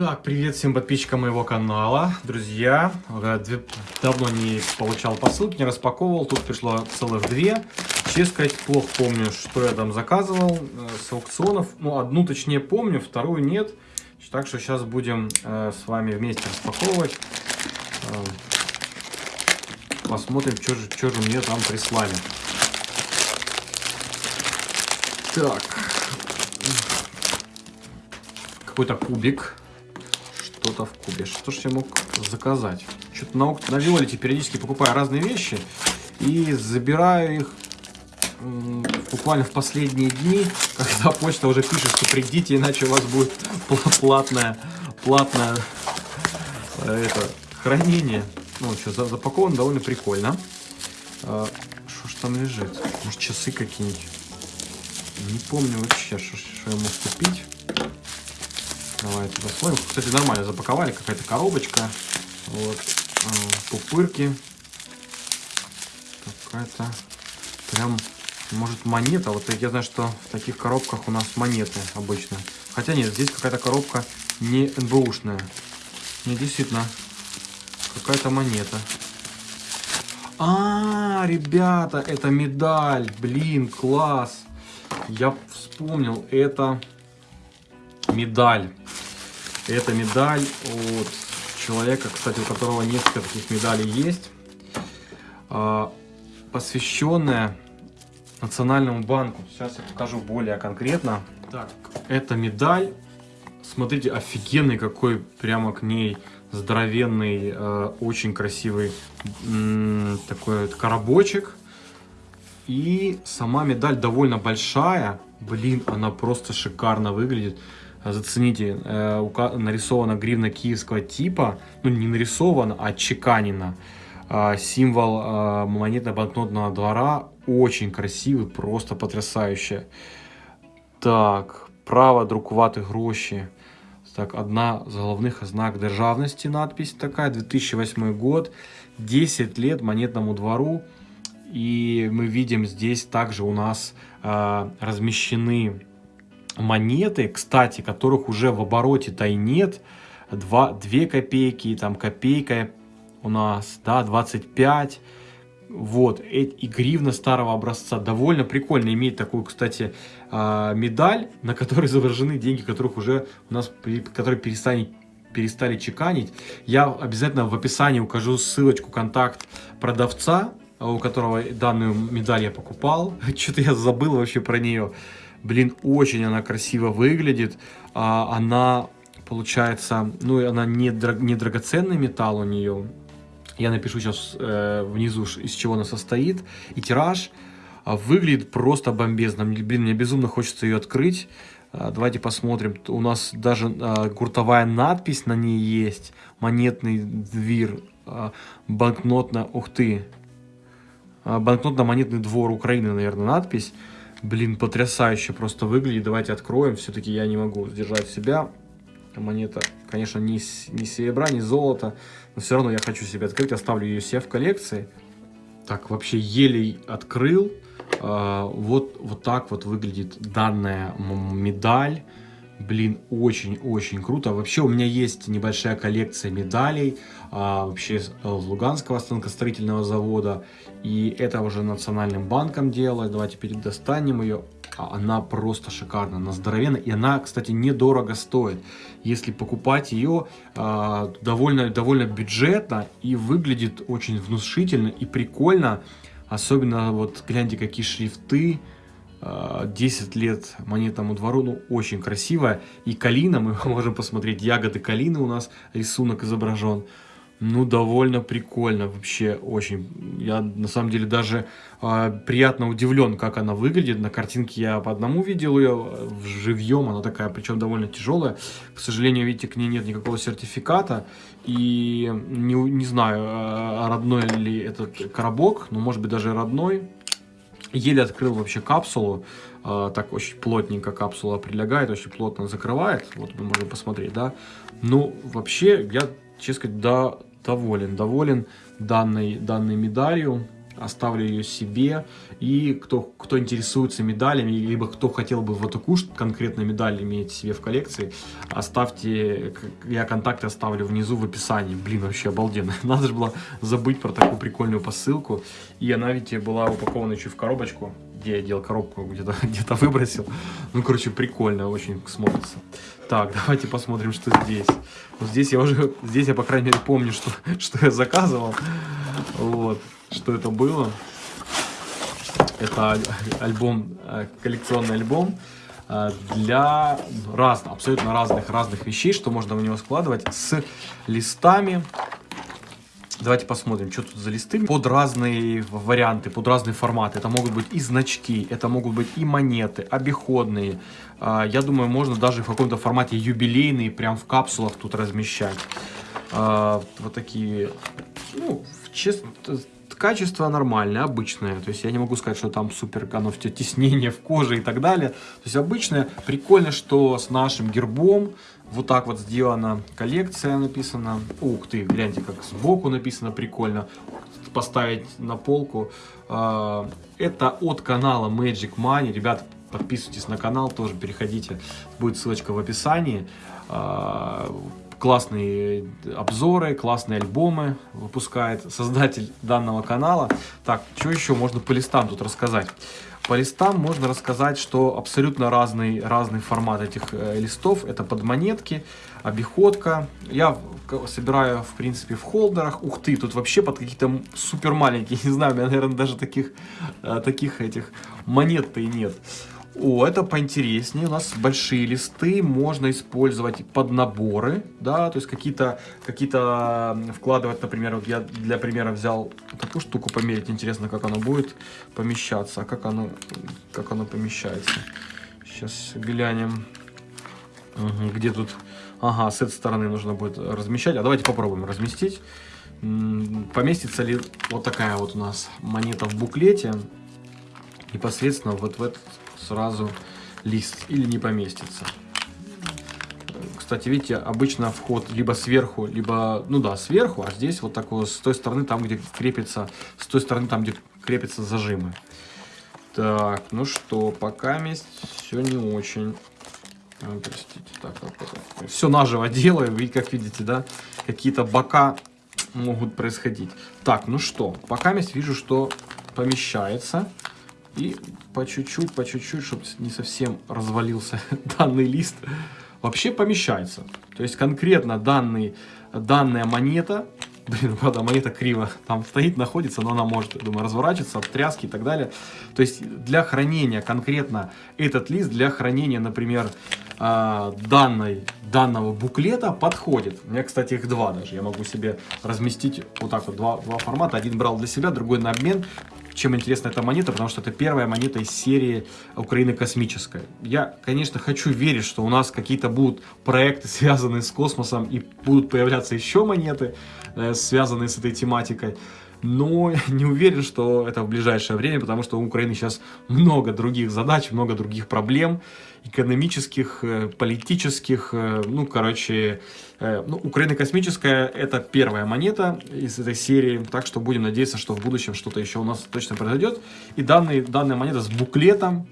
Так, привет всем подписчикам моего канала, друзья. Э, Давно не получал посылки, не распаковывал, тут пришло целых две. Честно сказать, плохо помню, что я там заказывал э, с аукционов. Ну, одну точнее помню, вторую нет. Так что сейчас будем э, с вами вместе распаковывать. Посмотрим, что же, что же мне там прислали. Так. Какой-то кубик что-то в кубе. Что ж я мог заказать? Что-то на, на Виолете периодически покупаю разные вещи и забираю их буквально в последние дни, когда почта уже пишет, что придите, иначе у вас будет пла- платное, платное э, это, хранение. Ну, что, за- запаковано довольно прикольно. А, Что ж там лежит? Может, часы какие-нибудь? Не помню вообще, что я мог купить. Давайте посмотрим. Кстати, нормально запаковали. Какая-то коробочка. Вот. А, Пупырки. Какая-то прям, может, монета. Вот я знаю, что в таких коробках у нас монеты обычно. Хотя нет, здесь какая-то коробка не НБУшная. Не, действительно, какая-то монета. А, ребята, это медаль. Блин, класс. Я вспомнил, это медаль. Это медаль от человека, кстати, у которого несколько таких медалей есть, а, посвященная Национальному банку. Сейчас я покажу более конкретно. Так, эта медаль, смотрите, офигенный какой прямо к ней здоровенный, э, очень красивый такой вот коробочек. И сама медаль довольно большая. Блин, она просто шикарно выглядит. Зацените, э, нарисована гривна киевского типа. Ну, не нарисована, а чеканена. А, Символ а, монетно-банкнотного двора. Очень красивый, просто потрясающе. Так, право друкувати гроші. Так, одна з головних ознак державности надпись такая, 2008 год, 10 лет монетному двору. И мы видим здесь также у нас а, размещены монеты, кстати, которых уже в обороте-то и нет. 2, 2 копейки, там копейка у нас, да, 25. Вот, э- и гривна старого образца. Довольно прикольно иметь такую, кстати, а, медаль, на которой изображены деньги, которых уже у нас, которые перестали, перестали чеканить. Я обязательно в описании укажу ссылочку, контакт продавца, у которого данную медаль я покупал. Что-то я забыл вообще про нее. Блин, очень она красиво выглядит. А, Она, получается, ну, она не, дра- не драгоценный металл у нее. Я напишу сейчас внизу, ш- из чего она состоит. И тираж а, выглядит просто бомбезно. Блин, мне безумно хочется ее открыть. А, Давайте посмотрим. У нас даже а, гуртовая надпись на ней есть. Монетный двир. Банкнотно... Ух ты. Банкнотно-монетный двор Украины, наверное, надпись. Блин, потрясающе просто выглядит. Давайте откроем. Все-таки я не могу сдержать себя. Монета, конечно, не, не серебра, не золото. Но все равно я хочу себе открыть. Оставлю ее себе в коллекции. Так, вообще еле открыл. А, вот, вот так вот выглядит данная медаль. Блин, очень-очень круто. Вообще у меня есть небольшая коллекция медалей. а, вообще с э, Луганского станкостроительного завода. И это уже национальным банком делалось. Давайте передостанем ее. А Она просто шикарна, она здоровенная. И она, кстати, недорого стоит. Если покупать ее а, довольно, довольно бюджетно и выглядит очень внушительно и прикольно. Особенно вот гляньте, какие шрифты. А, 10 лет монетному двору, ну, очень красиво. И калина, мы можем посмотреть, ягоды калины у нас, рисунок изображен. Ну, довольно прикольно, вообще очень. Я, на самом деле, даже а, приятно удивлен, как она выглядит. На картинке я по одному видел ее, живьем она такая, причем довольно тяжелая. К сожалению, видите, к ней нет никакого сертификата. И не, не знаю, а, родной ли этот коробок, но может быть даже родной. Еле открыл вообще капсулу. А, так очень плотненько капсула прилегает, очень плотно закрывает. Вот мы можем посмотреть, да. Ну, вообще, я, честно сказать, да, доволен. Доволен данной, данной медалью. Оставлю ее себе. И кто, кто интересуется медалями, либо кто хотел бы в эту куш конкретно медаль иметь себе в коллекции, оставьте, я контакты оставлю внизу в описании. Блин, вообще обалденно. Надо же было забыть про такую прикольную посылку. И она ведь была упакована еще в коробочку где я делал коробку, где-то где, -то, выбросил. Ну, короче, прикольно, очень смотрится. Так, давайте посмотрим, что здесь. Вот здесь я уже, здесь я, по крайней мере, помню, что, что я заказывал. Вот, что это было. Это альбом, э, коллекционный альбом э, для разных, абсолютно разных, разных вещей, что можно в него складывать с листами Давайте посмотрим, что тут за листы. Под разные варианты, под разные форматы. Это могут быть и значки, это могут быть и монеты, обиходные. А, я думаю, можно даже в каком-то формате юбилейные, прям в капсулах тут размещать. Вот такие, ну, честно, качество нормальное, обычное. То есть я не могу сказать, что там супер оно все теснение в коже и так далее. То есть обычное. Прикольно, что с нашим гербом вот так вот сделана коллекция написана. Ух ты, гляньте, как сбоку написано прикольно. Поставить на полку. А, это от канала Magic Money. Ребята, подписывайтесь на канал, тоже переходите. Будет ссылочка в описании. Классные обзоры, классные альбомы выпускает создатель данного канала. Так, что еще можно по листам тут рассказать? По листам можно рассказать, что абсолютно разный, разный формат этих э, листов. Это под монетки, обиходка. Я собираю, в принципе, в холдерах. Ух ты, тут вообще под какие-то супер маленькие. Не знаю, у меня, наверное, даже таких, э, таких этих монет-то и нет. О, это поинтереснее. У нас большие листы, можно использовать под наборы, да, то есть какие-то какие, -то, вкладывать, например, вот я для примера взял такую штуку померить, интересно, как оно будет помещаться, а как оно, как оно помещается. Сейчас глянем, угу, где тут, ага, с этой стороны нужно будет размещать, а давайте попробуем разместить. Поместится ли вот такая вот у нас монета в буклете непосредственно вот в этот сразу лист или не поместится. Кстати, видите, обычно вход либо сверху, либо, ну да, сверху, а здесь вот такой с той стороны, там, где крепится, с той стороны, там, где крепятся зажимы. Так, ну что, пока месть все не очень. А, простите, так, все наживо делаю, вы как видите, да, какие-то бока могут происходить. Так, ну что, пока месть вижу, что помещается. И по чуть-чуть, по чуть-чуть, чтобы не совсем развалился данный лист, вообще помещается. То есть конкретно данный, данная монета, блин, правда, монета криво там стоит, находится, но она может, думаю, разворачиваться от тряски и так далее. То есть для хранения конкретно этот лист, для хранения, например, а, данной, данного буклета подходит. У меня, кстати, их два даже. Я могу себе разместить вот так вот два, два формата. Один брал для себя, другой на обмен. Чем интересна эта монета? Потому что это первая монета из серии Украины космическая. Я, конечно, хочу верить, что у нас какие-то будут проекты, связанные с космосом, и будут появляться еще монеты, э, связанные с этой тематикой но не уверен, что это в ближайшее время, потому что у Украины сейчас много других задач, много других проблем, экономических, э, политических, э, ну, короче, э, ну, Украина космическая – это первая монета из этой серии, так что будем надеяться, что в будущем что-то еще у нас точно произойдет. И данный, данная монета с буклетом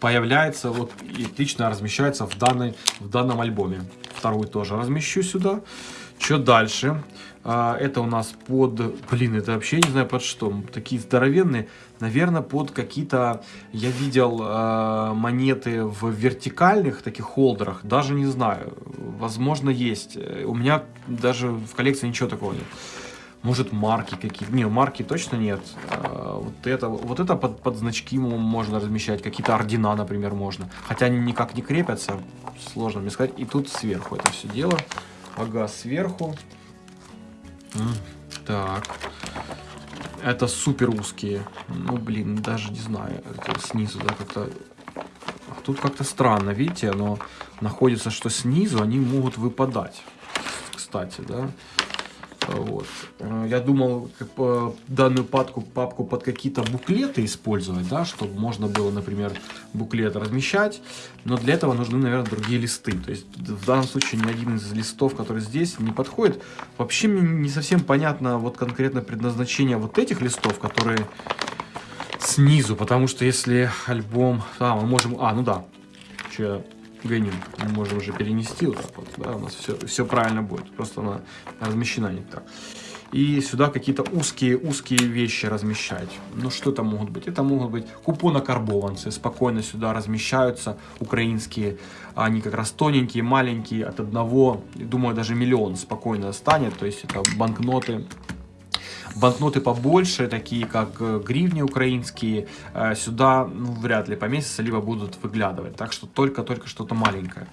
появляется вот и лично размещается в, данной, в данном альбоме. Вторую тоже размещу сюда. Что дальше? А, это у нас под... Блин, это вообще не знаю под что. Такие здоровенные. Наверное, под какие-то... Я видел э, монеты в вертикальных таких холдерах. Даже не знаю. Возможно, есть. У меня даже в коллекции ничего такого нет. Может, марки какие-то. Не, марки точно нет. А, вот это, вот это под, под значки можно размещать. Какие-то ордена, например, можно. Хотя они никак не крепятся. Сложно мне сказать. И тут сверху это все дело. Ага, сверху. Так. Это супер узкие. Ну, блин, даже не знаю. Это снизу, да, как-то... Тут как-то странно, видите, оно находится, что снизу они могут выпадать. Кстати, да. Вот. Э, я думал как, э, данную папку, папку под какие-то буклеты использовать, да, чтобы можно было, например, буклет размещать. Но для этого нужны, наверное, другие листы. То есть в данном случае ни один из листов, который здесь, не подходит. Вообще мне не совсем понятно вот конкретно предназначение вот этих листов, которые снизу. Потому что если альбом... А, мы можем... А, ну да. Что гоню. Мы можем уже перенести вот так вот. Да, у нас все, все правильно будет. Просто она размещена не так. И сюда какие-то узкие-узкие вещи размещать. Ну, что это могут быть? Это могут быть купонокарбованцы. Спокойно сюда размещаются украинские. Они как раз тоненькие, маленькие, от одного, думаю, даже миллион спокойно станет. То есть это банкноты банкноты побольше, такие как э, гривни украинские, э, сюда ну, вряд ли поместятся, либо будут выглядывать. Так что только-только что-то маленькое.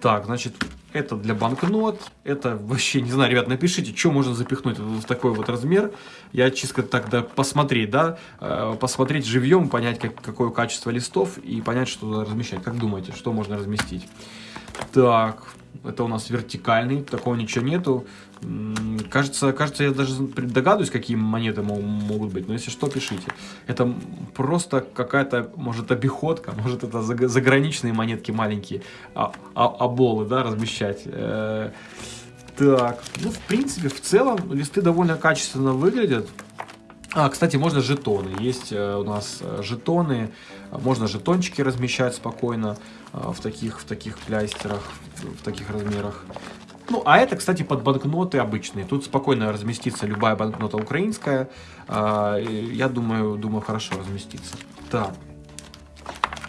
Так, значит, это для банкнот. Это вообще, не знаю, ребят, напишите, что можно запихнуть в такой вот размер. Я чисто тогда посмотреть, да, э, посмотреть живьем, понять, как, какое качество листов и понять, что размещать. Как думаете, что можно разместить? Так, это у нас вертикальный, такого ничего нету. Кажется, кажется, я даже догадываюсь, какие монеты могут быть, но если что, пишите. Это просто какая-то, может, обиходка, может, это заграничные монетки маленькие, а, а, оболы, да, размещать. Э, так, ну, в принципе, в целом, листы довольно качественно выглядят. А, кстати, можно жетоны. Есть э, у нас э, жетоны, можно жетончики размещать спокойно в таких, в таких плястерах, в таких размерах. Ну, а это, кстати, под банкноты обычные. Тут спокойно разместится любая банкнота украинская. А, я думаю, думаю, хорошо разместится. Так.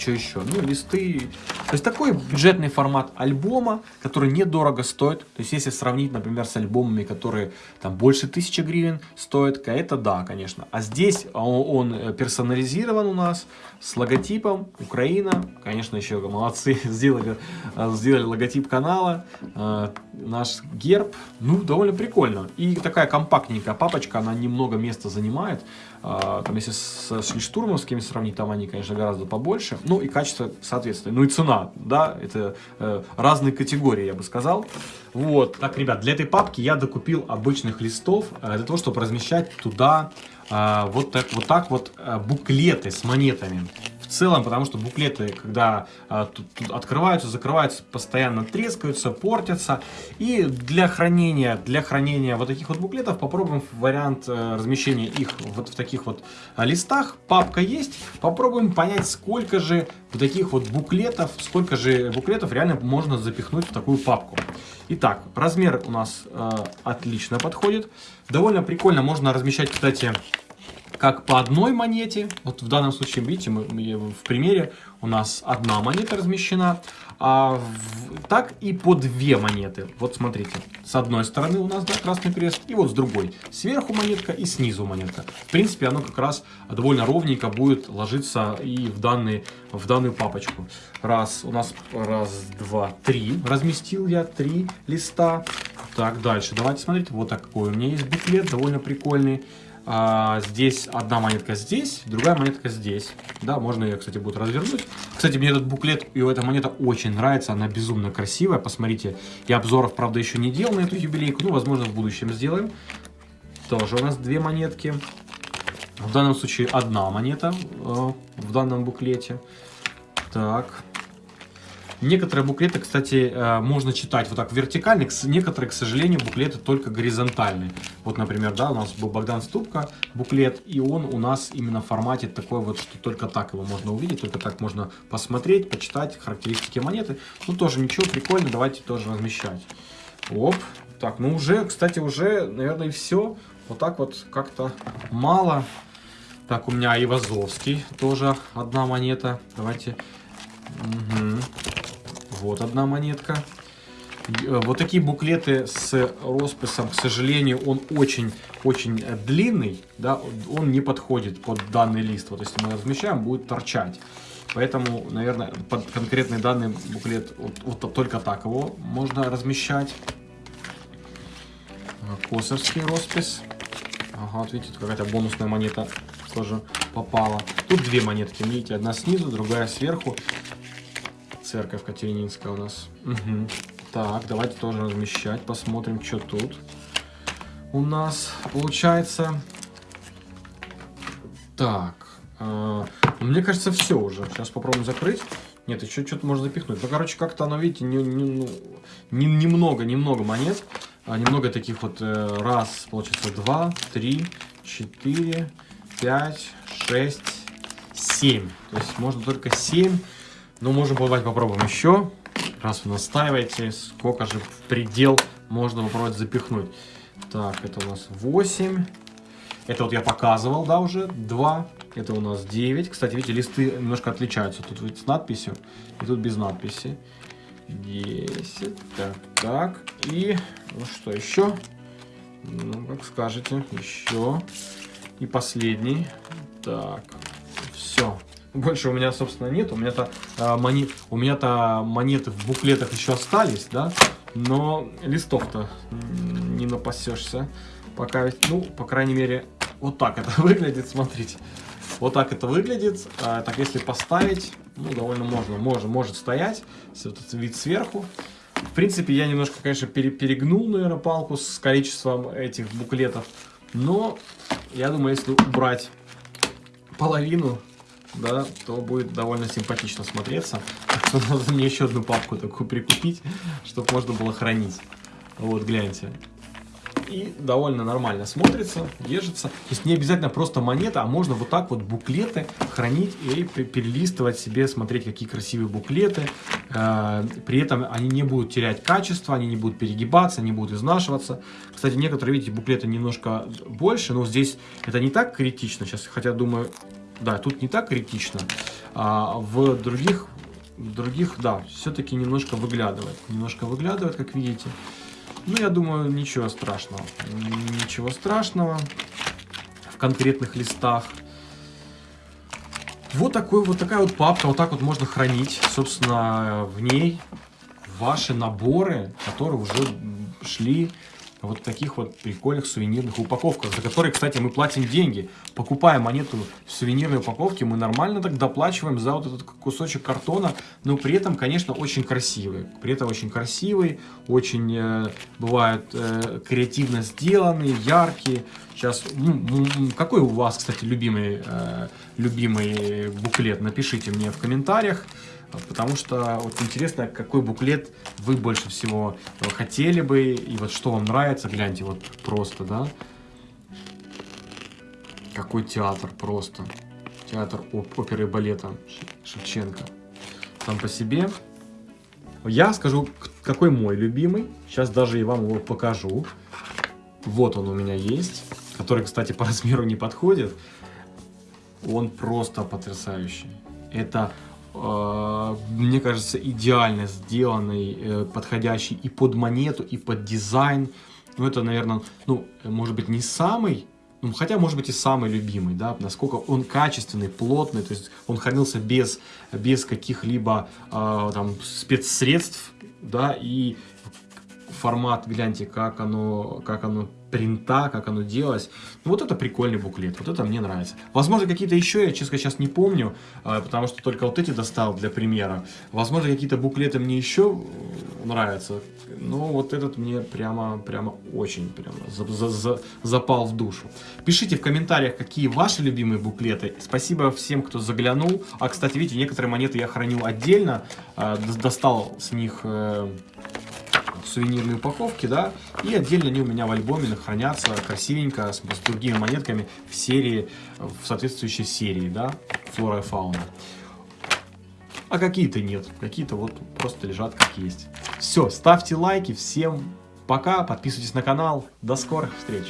Что еще? Ну, листы. То есть такой бюджетный формат альбома, который недорого стоит. То есть если сравнить, например, с альбомами, которые там больше тысячи гривен стоят, это да, конечно. А здесь он, он персонализирован у нас с логотипом Украина. Конечно, еще молодцы, сделали, сделали логотип канала, э, наш герб. Ну, довольно прикольно. И такая компактненькая папочка, она немного места занимает. Э, там, если с, с штурмовскими сравнить, там они, конечно, гораздо побольше. Ну, и качество соответственно. Ну, и цена, да, это э, разные категории, я бы сказал. Вот. Так, ребят, для этой папки я докупил обычных листов, э, для того, чтобы размещать туда а, вот, так, вот так вот а, буклеты с монетами. В целом, потому что буклеты, когда а, тут, тут открываются, закрываются, постоянно трескаются, портятся. И для хранения, для хранения вот таких вот буклетов попробуем вариант а, размещения их вот в таких вот а, листах. Папка есть. Попробуем понять, сколько же вот таких вот буклетов, сколько же буклетов реально можно запихнуть в такую папку. Итак, размер у нас э, отлично подходит. Довольно прикольно можно размещать, кстати, как по одной монете. Вот в данном случае, видите, мы, в примере у нас одна монета размещена, а в, так и по две монеты. Вот смотрите, с одной стороны у нас да, красный крест, и вот с другой. Сверху монетка и снизу монетка. В принципе, оно как раз довольно ровненько будет ложиться и в, данный, в данную папочку. Раз, у нас раз, два, три. Разместил я три листа. Так, дальше. Давайте смотреть. Вот такой у меня есть буклет, довольно прикольный. А, здесь одна монетка здесь, другая монетка здесь. Да, можно ее, кстати, будет развернуть. Кстати, мне этот буклет и эта монета очень нравится. Она безумно красивая. Посмотрите, я обзоров, правда, еще не делал на эту юбилейку. Ну, возможно, в будущем сделаем. Тоже у нас две монетки. В данном случае одна монета э, в данном буклете. Так, Некоторые буклеты, кстати, э, можно читать вот так вертикально, некоторые, к сожалению, буклеты только горизонтальные. Вот, например, да, у нас был Богдан Ступка буклет, и он у нас именно в формате такой вот, что только так его можно увидеть, только так можно посмотреть, почитать характеристики монеты. Ну, тоже ничего, прикольно, давайте тоже размещать. Оп, так, ну уже, кстати, уже, наверное, и все. Вот так вот как-то мало. Так, у меня Ивазовский тоже одна монета. Давайте. Угу. Вот одна монетка. Э, вот такие буклеты с росписом, к сожалению, он очень-очень длинный, да, он не подходит под данный лист. Вот если мы размещаем, будет торчать. Поэтому, наверное, под конкретный данный буклет вот, вот только так его можно размещать. Косовский роспись. Ага, вот видите, какая-то бонусная монета тоже попала. Тут две монетки, видите, одна снизу, другая сверху церковь Катерининская у нас. Угу. Так, давайте тоже размещать, посмотрим, что тут. у нас получается... Так, э, мне кажется, все уже. Сейчас попробуем закрыть. Нет, еще что-то можно запихнуть. Ну, короче, как-то оно, видите, не, не, ну, не, немного, немного монет. А, немного таких вот, э, раз, получается, два, три, четыре, пять, шесть, семь. То есть можно только семь. Но можем бывать попробуем еще. Раз вы настаиваете, сколько же в предел можно попробовать запихнуть. Так, это у нас 8. Это вот я показывал, да, уже. 2. Это у нас 9. Кстати, видите, листы немножко отличаются. Тут вот с надписью и тут без надписи. 10. Так, так. И ну что еще? Ну, как скажете. Еще. И последний. Так. Все. Больше у меня, собственно, нет. У меня-то а, монет, у меня-то монеты в буклетах еще остались, да. Но листов-то не напасешься. Пока, ну, по крайней мере, вот так это выглядит, смотрите. Вот так это выглядит. А, так, если поставить, ну, довольно можно, может, может стоять. Этот вид сверху. В принципе, я немножко, конечно, перегнул, наверное, палку с количеством этих буклетов. Но, я думаю, если убрать половину, да, то будет довольно симпатично смотреться. Надо мне еще одну папку такую прикупить, чтобы можно было хранить. Вот, гляньте и довольно нормально смотрится, держится. То есть не обязательно просто монета, а можно вот так вот буклеты хранить и перелистывать себе, смотреть, какие красивые буклеты. Э, при этом они не будут терять качество, они не будут перегибаться, не будут изнашиваться. Кстати, некоторые, видите, буклеты немножко больше, но здесь это не так критично. Сейчас, хотя думаю, да, тут не так критично. А в других, других, да, все-таки немножко выглядывает. Немножко выглядывает, как видите. Ну, я думаю, ничего страшного. Ничего страшного в конкретных листах. Вот, такой, вот такая вот папка, вот так вот можно хранить, собственно, в ней ваши наборы, которые уже шли вот таких вот прикольных сувенирных упаковках, за которые, кстати, мы платим деньги. Покупая монету в сувенирной упаковке, мы нормально так доплачиваем за вот этот кусочек картона, но при этом, конечно, очень красивый. При этом очень красивый, очень э, бывают э, креативно сделанные, яркие. Сейчас, ну, какой у вас, кстати, любимый, э, любимый буклет? Напишите мне в комментариях потому что вот интересно, какой буклет вы больше всего хотели бы, и вот что вам нравится, гляньте, вот просто, да, какой театр просто, театр оперы и балета Шевченко, сам по себе. Я скажу, какой мой любимый, сейчас даже и вам его покажу, вот он у меня есть, который, кстати, по размеру не подходит, он просто потрясающий. Это Э, мне кажется, идеально сделанный, э, подходящий и под монету, и под дизайн. Ну, это, наверное, ну, может быть, не самый, ну, хотя, может быть, и самый любимый, да, насколько он качественный, плотный, то есть он хранился без, без каких-либо э, там спецсредств, да, и формат, гляньте, как оно, как оно принта, как оно делалось. Ну, вот это прикольный буклет, вот это мне нравится. Возможно, какие-то еще, я, честно, сейчас не помню, а, потому что только вот эти достал для примера. Возможно, какие-то буклеты мне еще нравятся, но вот этот мне прямо, прямо очень прямо за, за, за, запал в душу. Пишите в комментариях, какие ваши любимые буклеты. Спасибо всем, кто заглянул. А, кстати, видите, некоторые монеты я хранил отдельно, а, достал с них сувенирные упаковки, да, и отдельно они у меня в альбоме хранятся красивенько с, с другими монетками в серии, в соответствующей серии, да, флора и фауна. А какие-то нет, какие-то вот просто лежат как есть. Все, ставьте лайки, всем пока, подписывайтесь на канал, до скорых встреч!